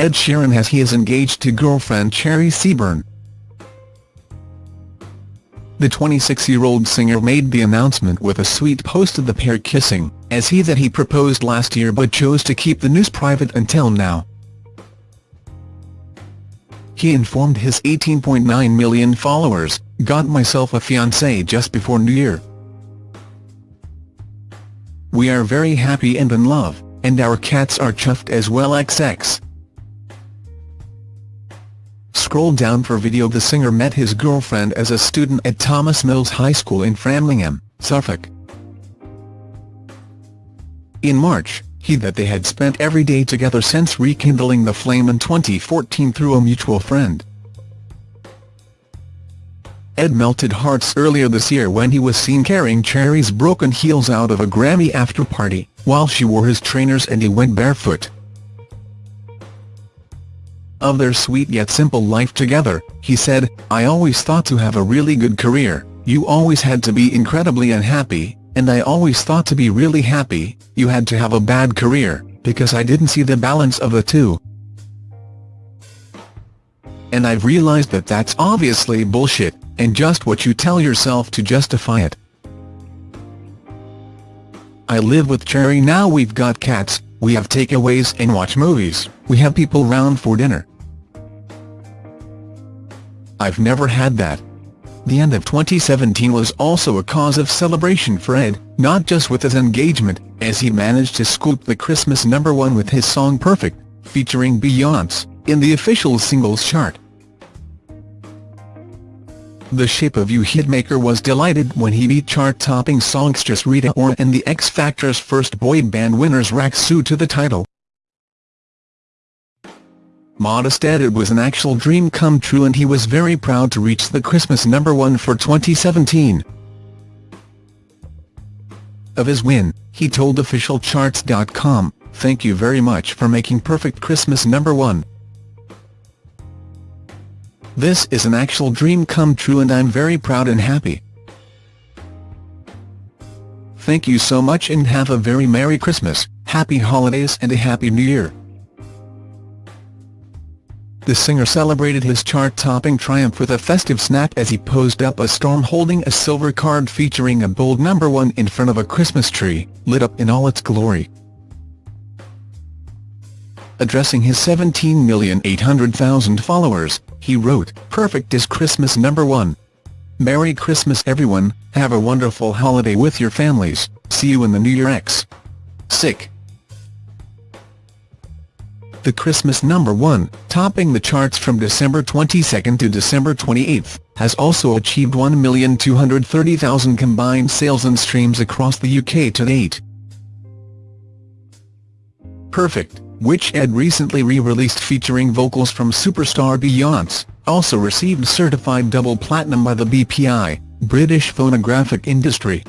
Ed Sheeran as he is engaged to girlfriend Cherry Seaborn. The 26-year-old singer made the announcement with a sweet post of the pair kissing, as he that he proposed last year but chose to keep the news private until now. He informed his 18.9 million followers, got myself a fiancé just before New Year. We are very happy and in love, and our cats are chuffed as well XX. Scroll down for video The singer met his girlfriend as a student at Thomas Mills High School in Framlingham, Suffolk. In March, he that they had spent every day together since rekindling the flame in 2014 through a mutual friend. Ed melted hearts earlier this year when he was seen carrying Cherry's broken heels out of a Grammy after-party, while she wore his trainers and he went barefoot. Of their sweet yet simple life together, he said, I always thought to have a really good career, you always had to be incredibly unhappy, and I always thought to be really happy, you had to have a bad career, because I didn't see the balance of the two. And I've realized that that's obviously bullshit, and just what you tell yourself to justify it. I live with Cherry now we've got cats, we have takeaways and watch movies, we have people round for dinner. I've never had that. The end of 2017 was also a cause of celebration for Ed, not just with his engagement, as he managed to scoop the Christmas number one with his song Perfect, featuring Beyonce, in the official singles chart. The Shape of You hitmaker was delighted when he beat chart-topping songstress Rita Ora and the X Factor's first boy band winners Rak-Su to the title. Modest Ed it was an actual dream come true and he was very proud to reach the Christmas number one for 2017. Of his win, he told officialcharts.com, thank you very much for making Perfect Christmas number one. This is an actual dream come true and I'm very proud and happy. Thank you so much and have a very Merry Christmas, Happy Holidays and a Happy New Year. The singer celebrated his chart-topping triumph with a festive snap as he posed up a storm holding a silver card featuring a bold number one in front of a Christmas tree, lit up in all its glory. Addressing his 17,800,000 followers, he wrote, Perfect is Christmas number one. Merry Christmas everyone, have a wonderful holiday with your families, see you in the New Year X. Sick the Christmas number one, topping the charts from December 22 to December 28, has also achieved 1,230,000 combined sales and streams across the UK to date. Perfect, which Ed recently re-released featuring vocals from superstar Beyonce, also received certified double platinum by the BPI, British Phonographic Industry.